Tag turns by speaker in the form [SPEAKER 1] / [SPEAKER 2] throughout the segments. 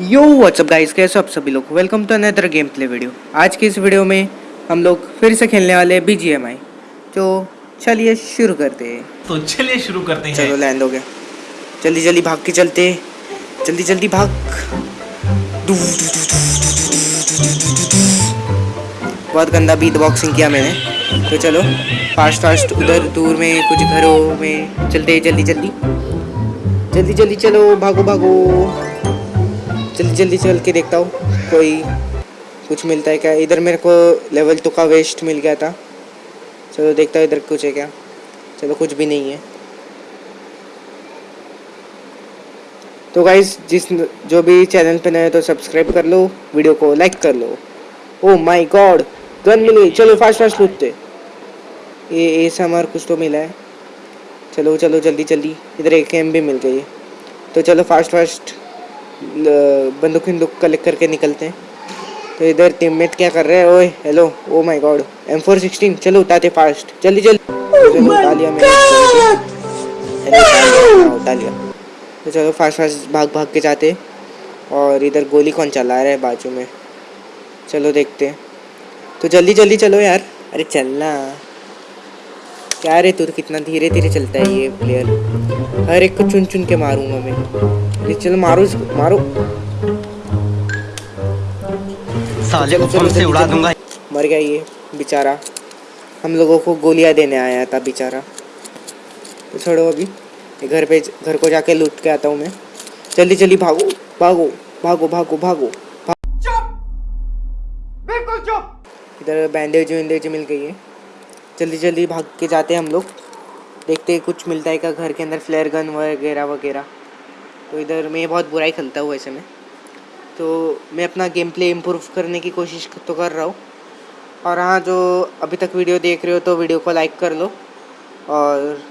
[SPEAKER 1] यो WhatsApp guys कैसे आप सभी लोग? Welcome to another game play video आज के इस वीडियो में हम लोग फिर से खेलने वाले हैं बीजीएमआई तो चलिए शुरू करते हैं।
[SPEAKER 2] तो चलिए शुरू करते हैं।
[SPEAKER 1] चलो लैंड हो गया। जल्दी जल्दी भाग के चलते। जल्दी जल्दी भाग। बहुत गंदा बीट बॉक्सिंग किया मैंने। तो चलो फास्ट फास्ट उधर दूर में कुछ घरों में चलते जल्दी जल्दी। जल्दी जल्दी चलो भागो भागो। जल्दी जल्दी चल के देखता हूँ। कोई कुछ मिलता है क्या? इधर मेरे को लेवल टू का वेस्ट मिल गया था। चलो देखता हूँ इधर कुछ है क्या। चलो कुछ भी नहीं है। तो गाइज़ जिस जो भी चैनल पे नए तो सब्सक्राइब कर लो वीडियो को लाइक कर लो। ओ माय गॉड गन मिल। गई चलो फास्ट फास्ट लूटते। ये ऐसा हमारा कुछ तो मिला है। चलो चलो, जल्दी जल्दी। इधर एक एम भी मिल गई है। तो चलो फास्ट फास्ट बंदूक बंदूक कलेक्ट करके निकलते हैं। तो इधर टीममेट क्या कर रहे हैं? ओए hello oh my god M four sixteen चलो उठाते फास्ट जल्दी जल्दी। उठा लिया मैंने। अरे, उठा हाँ, उठा लिया। तो चलो फास्ट फास्ट भाग भाग के जाते और इधर गोली कौन चला रहा है बाजू में? चलो देखते हैं। तो जल्दी जल्दी चलो यार। अरे चलना। क्या रे तू तो कितना धीरे धीरे चलता है ये प्लेयर हर एक को चुन चुन के मारूँगा मैं। अरे चलो मारो इसको मारो।
[SPEAKER 2] साले को बम से उड़ा दूँगा।
[SPEAKER 1] मर गया ये बेचारा। हम लोगों को गोलियाँ देने आया था बेचारा। तो छोड़ो अभी। घर पे घर को जाके लूट के आता हूँ मैं। जल्दी जल्दी भागो भागो भागो भागो भागो। इधर बैंडेज वैंडेज मिल गई है। जल्दी जल्दी भाग के जाते हैं हम लोग। देखते हैं कुछ मिलता है क्या घर के अंदर फ्लेयर गन वगैरह वगैरह। तो इधर मैं बहुत बुराई खेलता हूँ ऐसे में। तो मैं अपना गेम प्ले इम्प्रूव करने की कोशिश तो कर रहा हूँ। और हाँ जो अभी तक वीडियो देख रहे हो तो वीडियो को लाइक कर लो। और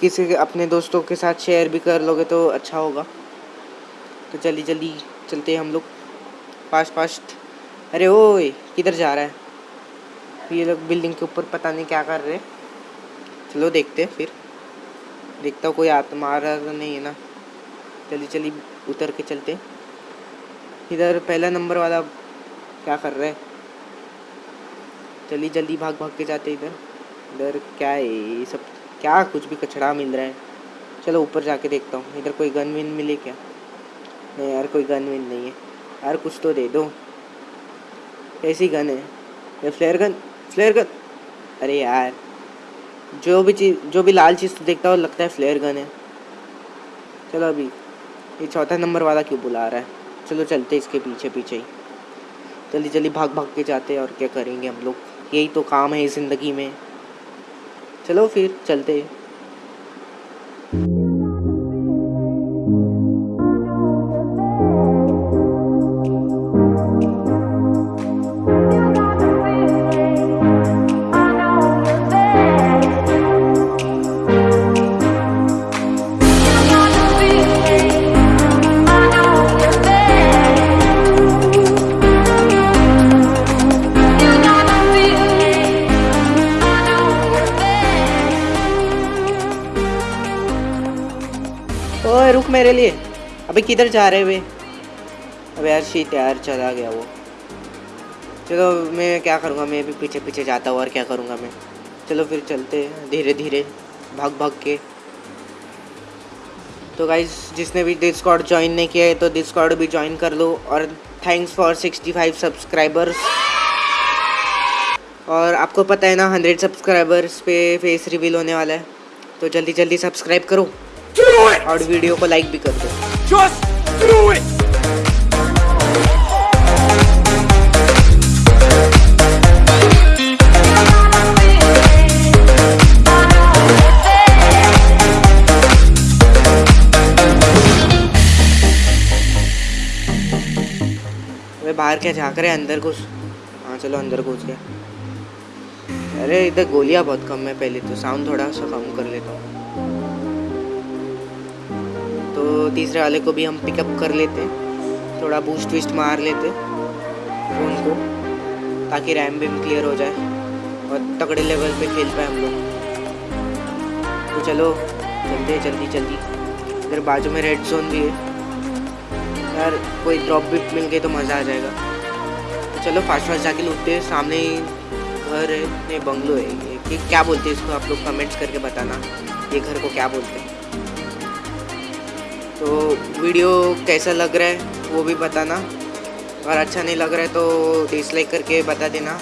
[SPEAKER 1] किसी अपने दोस्तों के साथ शेयर भी कर लोगे तो अच्छा होगा। तो जल्दी जल्दी चलते हैं हम लोग। फास्ट फास्ट अरे ओए, किधर जा रहा है? ये लोग बिल्डिंग के ऊपर पता नहीं क्या कर रहे चलो देखते फिर। देखता हूँ कोई आत्मा तो नहीं है ना। जल्दी जल्दी उतर के चलते इधर पहला नंबर वाला क्या कर रहा है? जल्दी जल्दी भाग भाग के जाते इधर। इधर क्या है ये सब? क्या कुछ भी कचड़ा मिल रहा है। चलो, ऊपर जाके देखता हूँ। इधर कोई गन विन मिले क्या? नहीं यार, कोई गन विन नहीं है। यार, कुछ तो दे दो। ऐसी गन है। ये फ्लेयर गन फ्लेयर गन। अरे यार, जो भी चीज़, जो भी लाल चीज़ देखता हो लगता है फ्लेयर गन है। चलो अभी, ये चौथा नंबर वाला क्यों बुला रहा है? चलो चलते इसके पीछे पीछे ही। जल्दी जल्दी भाग भाग के जाते हैं, और क्या करेंगे हम लोग? यही तो काम है ज़िंदगी में। चलो फिर, चलते मेरे लिए? अबे किधर जा रहे वे? अबे यार शीत यार, चला गया वो। चलो मैं क्या करूँगा? मैं भी पीछे पीछे जाता हूँ और क्या करूँगा मैं? चलो फिर चलते धीरे धीरे, भाग भाग के। तो गाइज़ जिसने भी डिस्कॉर्ड ज्वाइन नहीं किया है तो डिस्कॉर्ड भी ज्वाइन कर लो और थैंक्स फॉर 65 सब्सक्राइबर्स और आपको पता है ना 100 सब्सक्राइबर्स पे फेस रिवील होने वाला है। तो जल्दी जल्दी सब्सक्राइब करो। और वीडियो को लाइक भी कर दो। बाहर क्या झाँक रहे अंदर घुस। हाँ चलो अंदर घुस गया। अरे इधर गोलियाँ बहुत कम है पहले तो साउंड थोड़ा सा कम कर लेता हूँ। तो तीसरे वाले को भी हम पिकअप कर लेते हैं। थोड़ा बूस्ट विस्ट मार लेते फ़ोन को, ताकि रैम भी क्लियर हो जाए और तगड़े लेवल पे खेल पाए हम लोग। तो चलो, चलते हैं जल्दी जल्दी। इधर बाजू में रेड जोन भी है। यार, कोई ड्रॉप भी मिल गई तो मज़ा आ जाएगा। तो चलो फास्ट फास्ट जाके लूटते हैं। सामने ही घर है बंगलो है ये। क्या बोलते हैं इसको आप लोग कमेंट्स करके बताना। ये घर को क्या बोलते हैं? वीडियो कैसा लग रहा है वो भी बताना। अगर अच्छा नहीं लग रहा है तो डिसलाइक करके बता देना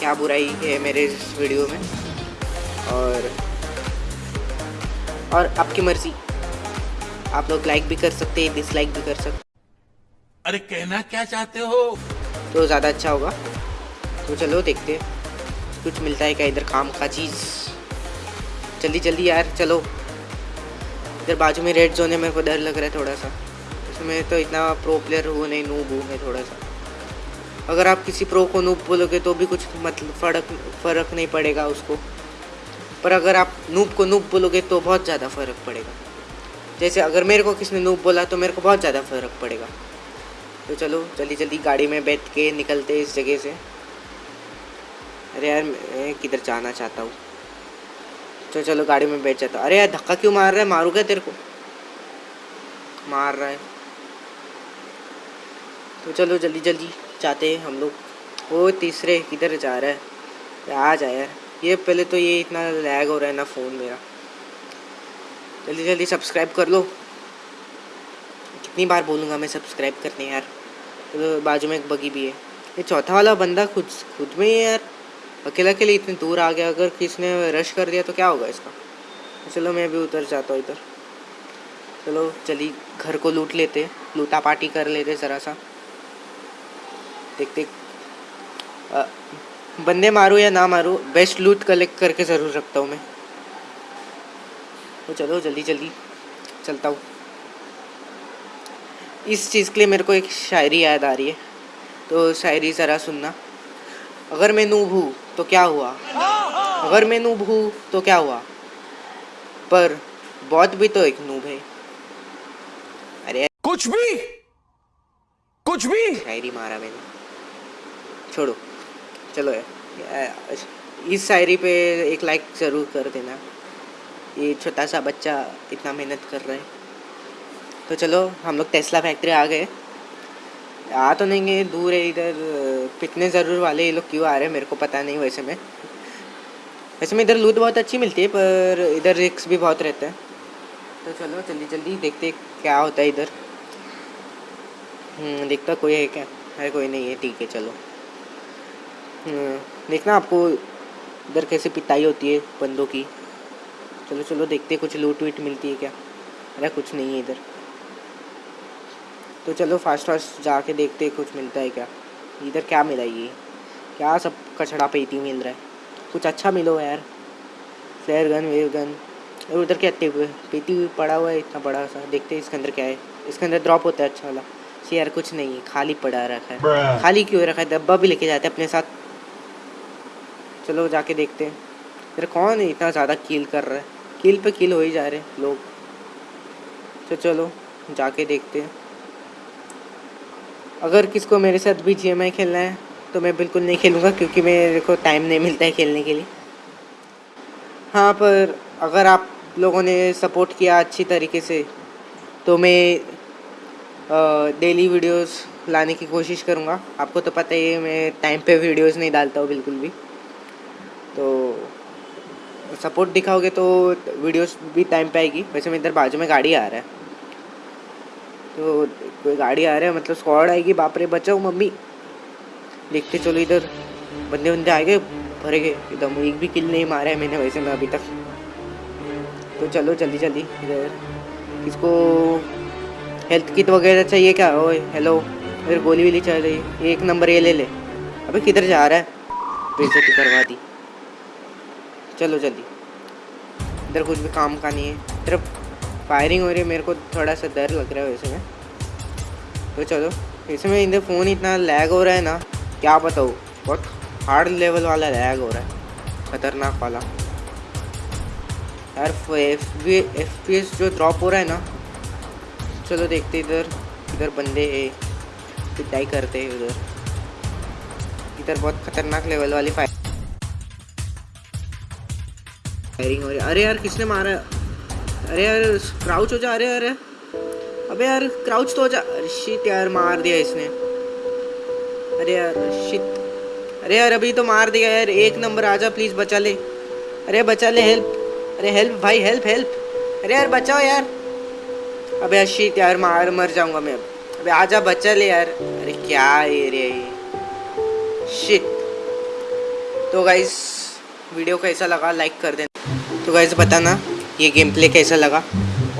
[SPEAKER 1] क्या बुराई है मेरे इस वीडियो में। और और आपकी मर्ज़ी। आप लोग लाइक भी कर सकते हैं डिसलाइक भी कर सकते
[SPEAKER 3] अरे कहना क्या चाहते हो?
[SPEAKER 1] तो ज़्यादा अच्छा होगा। तो चलो देखते हैं। कुछ मिलता है क्या इधर काम का चीज़? जल्दी जल्दी यार चलो। इधर बाजू में रेड जोन है, मेरे को डर लग रहा है थोड़ा सा इसमें तो इतना प्रो प्लेयर हूँ नहीं नूब हूँ मैं थोड़ा सा अगर आप किसी प्रो को नूब बोलोगे तो भी कुछ मतलब फ़र्क फ़र्क नहीं पड़ेगा उसको। पर अगर आप नूब को नूब बोलोगे तो बहुत ज़्यादा फ़र्क पड़ेगा। जैसे अगर मेरे को किसी ने नूब बोला तो मेरे को बहुत ज़्यादा फ़र्क पड़ेगा। तो चलो जल्दी जल्दी गाड़ी में बैठ के निकलते इस जगह से। अरे यार, मैं किधर जाना चाहता हूँ? तो चलो गाड़ी में बैठ जाता। अरे यार, धक्का क्यों मार रहा है? मारू क्या तेरे को। मार रहा है। तो चलो जल्दी जल्दी जाते हैं हम लोग। वो तीसरे किधर जा रहा है? आ जाए यार। ये पहले तो ये इतना लैग हो रहा है ना फ़ोन मेरा। जल्दी जल्दी सब्सक्राइब कर लो। कितनी बार बोलूँगा मैं सब्सक्राइब करने यार। तो बाजू में एक बगी भी है। ये चौथा वाला बंदा खुद खुद में है यार। अकेला अकेले इतनी दूर आ गया, अगर किसी ने रश कर दिया तो क्या होगा इसका? चलो मैं भी उतर जाता हूँ इधर। चलो, चली, घर को लूट लेते लूटा पार्टी कर लेते ज़रा सा देखते बंदे मारूँ या ना मारूँ बेस्ट लूट कलेक्ट करके ज़रूर रखता हूँ मैं। तो चलो, जल्दी जल्दी, चलता हूँ। इस चीज़ के लिए मेरे को एक शायरी याद आ रही है। तो शायरी ज़रा सुनना। अगर मैं नूब हूँ तो क्या हुआ? अगर मैं नूब हूँ तो क्या हुआ? पर बहुत भी तो एक नूब है। अरे
[SPEAKER 3] कुछ भी? कुछ भी?
[SPEAKER 1] शायरी मारा मैंने। छोड़ो। चलो यार। इस शायरी पे एक लाइक ज़रूर कर देना। ये छोटा सा बच्चा इतना मेहनत कर रहा है। तो चलो हम लोग टेस्ला फैक्ट्री आ गए। आ तो नहीं गए दूर है इधर पिटने ज़रूर वाले ये लोग क्यों आ रहे हैं मेरे को पता नहीं वैसे में। वैसे में इधर लूट बहुत अच्छी मिलती है पर इधर रिक्स भी बहुत रहता है। तो चलो जल्दी जल्दी देखते क्या होता है इधर। हम्म, देखता कोई है क्या? अरे कोई नहीं है ठीक है चलो। हम्म, देखना आपको इधर कैसे पिटाई होती है बंदों की। चलो चलो देखते कुछ लूट वीट मिलती है क्या? अरे कुछ नहीं है इधर। तो चलो फास्ट फास्ट जाके देखते हैं कुछ मिलता है क्या। इधर क्या मिला ये? क्या सब कचड़ा पेटी मिल रहा है? कुछ अच्छा मिलो यार। फ्लेयर गन वेव गन और उधर क्या पेटी हुई पड़ा हुआ है इतना बड़ा सा। देखते हैं इसके अंदर क्या है। इसके अंदर ड्रॉप होता है अच्छा वाला। सी यार कुछ नहीं है खाली पड़ा रखा है। खाली क्यों रखा है? डब्बा भी लेके जाते हैं अपने साथ। चलो जाके देखते हैं। फिर कौन है इतना ज़्यादा कील कर रहा है? कील पे कील हो ही जा रहे हैं लोग। तो चलो जाके देखते हैं। अगर किसको मेरे साथ भी जी खेलना है तो मैं बिल्कुल नहीं खेलूँगा, क्योंकि मेरे को टाइम नहीं मिलता है खेलने के लिए। हाँ पर अगर आप लोगों ने सपोर्ट किया अच्छी तरीके से तो मैं डेली वीडियोस लाने की कोशिश करूँगा। आपको तो पता ही है, मैं टाइम पे वीडियोस नहीं डालता हूँ बिल्कुल भी। तो सपोर्ट दिखाओगे तो वीडियोस भी टाइम पे आएगी। वैसे मैं इधर बाजू में गाड़ी आ रहा है। तो कोई गाड़ी आ रहा है मतलब स्क्वाड आएगी, बाप रे, बचाओ मम्मी। देखते चलो इधर। बंदे बंदे आ गए, भरे गए। एकदम एक भी किल नहीं मारा है मैंने वैसे में अभी तक। तो चलो, जल्दी जल्दी, इधर। किसको हेल्थ किट वगैरह चाहिए क्या? ओए हेलो इधर गोली वोली चल रही एक नंबर ये ले ले। अबे किधर जा रहा है? बेइज्जती करवा दी। चलो, जल्दी। इधर कुछ भी काम का नहीं है। इधर फायरिंग हो रही है, मेरे को थोड़ा सा डर लग रहा है वैसे में। तो चलो, वैसे में इधर फ़ोन इतना लैग हो रहा है ना, क्या बताऊँ? बहुत हार्ड लेवल वाला लैग हो रहा है, खतरनाक वाला। यार एफ़ पी एस जो ड्रॉप हो रहा है ना, चलो देखते इधर इधर बंदे है पिटाई करते हैं उधर। इधर बहुत खतरनाक लेवल वाली फायरिंग हो रही है। अरे यार, किसने मारा? अरे यार क्राउच हो जा, अरे अरे अबे यार क्राउच तो हो जा। अरे शिट यार, मार दिया इसने। अरे यार शिट अरे यार, अभी तो मार दिया यार। एक नंबर, आजा प्लीज़ बचा ले। अरे बचा ले हेल्प अरे हेल्प भाई हेल्प हेल्प अरे यार, बचाओ यार। अबे यार शिट यार, मार, मर जाऊँगा मैं अब। आजा, बचा ले यार। अरे क्या ये रे? शिट तो गाइस वीडियो कैसा लगा लाइक कर देना। तो गाइस बताना। ये गेम प्ले कैसा लगा?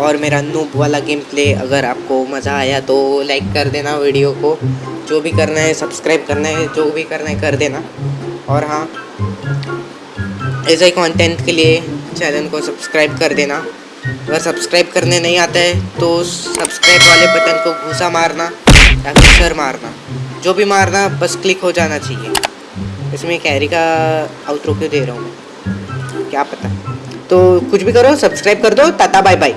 [SPEAKER 1] और मेरा नूब वाला गेम प्ले अगर आपको मज़ा आया तो लाइक कर देना वीडियो को। जो भी करना है सब्सक्राइब करना है, जो भी करना है कर देना। और हाँ ऐसे ही कंटेंट के लिए चैनल को सब्सक्राइब कर देना। अगर सब्सक्राइब करने नहीं आता है तो सब्सक्राइब वाले बटन को घुसा मारना, या फिर सर मारना। जो भी मारना, बस क्लिक हो जाना चाहिए। इसमें कैरी का आउटरो क्यों दे रहा हूँ क्या पता। तो कुछ भी करो सब्सक्राइब कर दो टाटा बाय बाय